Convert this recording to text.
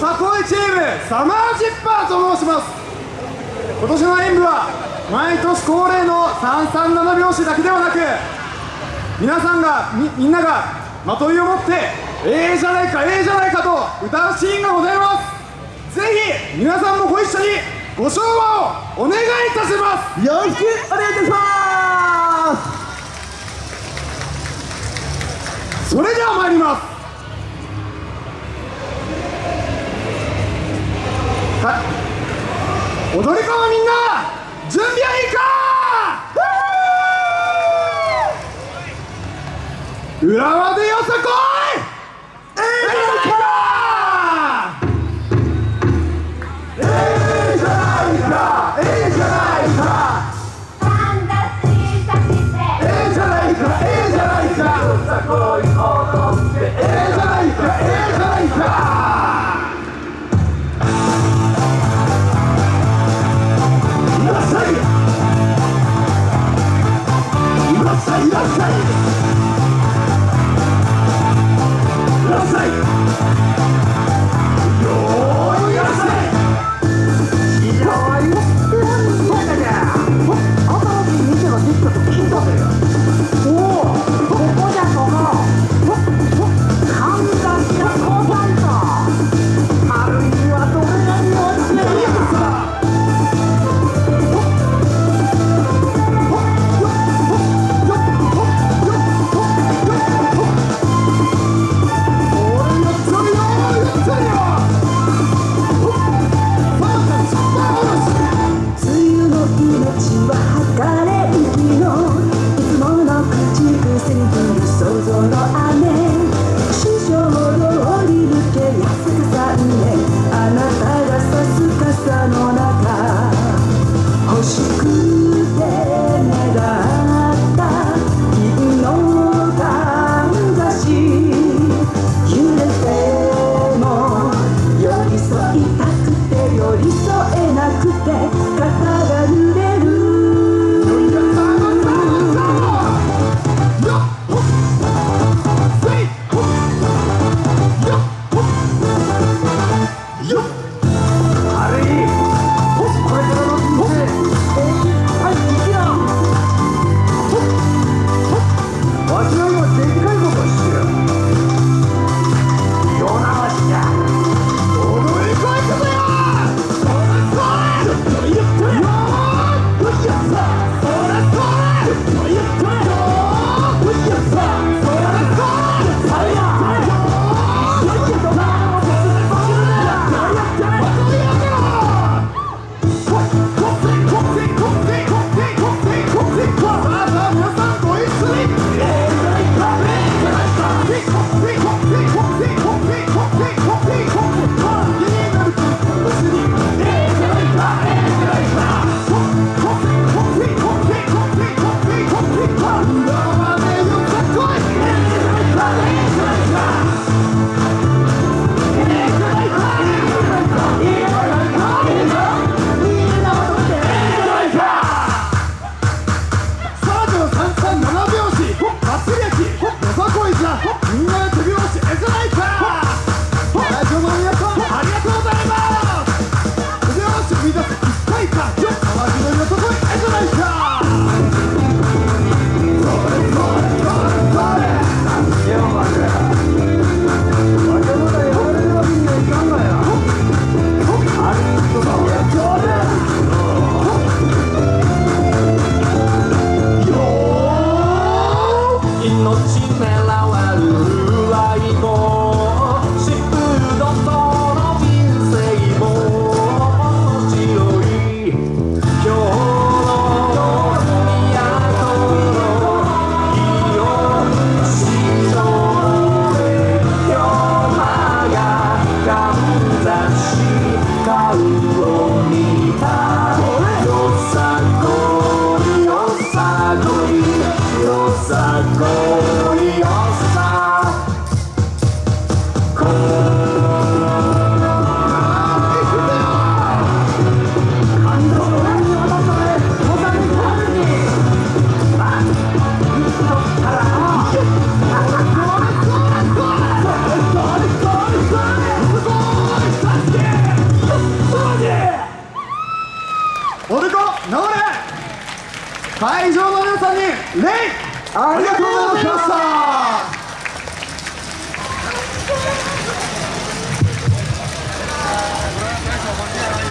さこいチームサマージッパーと申します。今年の演舞は毎年恒例の337拍子だけではなく皆さんがみみんながまといを持ってええじゃないかええじゃないかと歌うシーンがございます。ぜひ皆さんもご一緒にご唱和をお願いいたします。よろしくお願いいたします。それでは参りますはい。踊り子のみんな準備はいいか？浦和でよさこ会場の皆さんに礼ありがとうございました。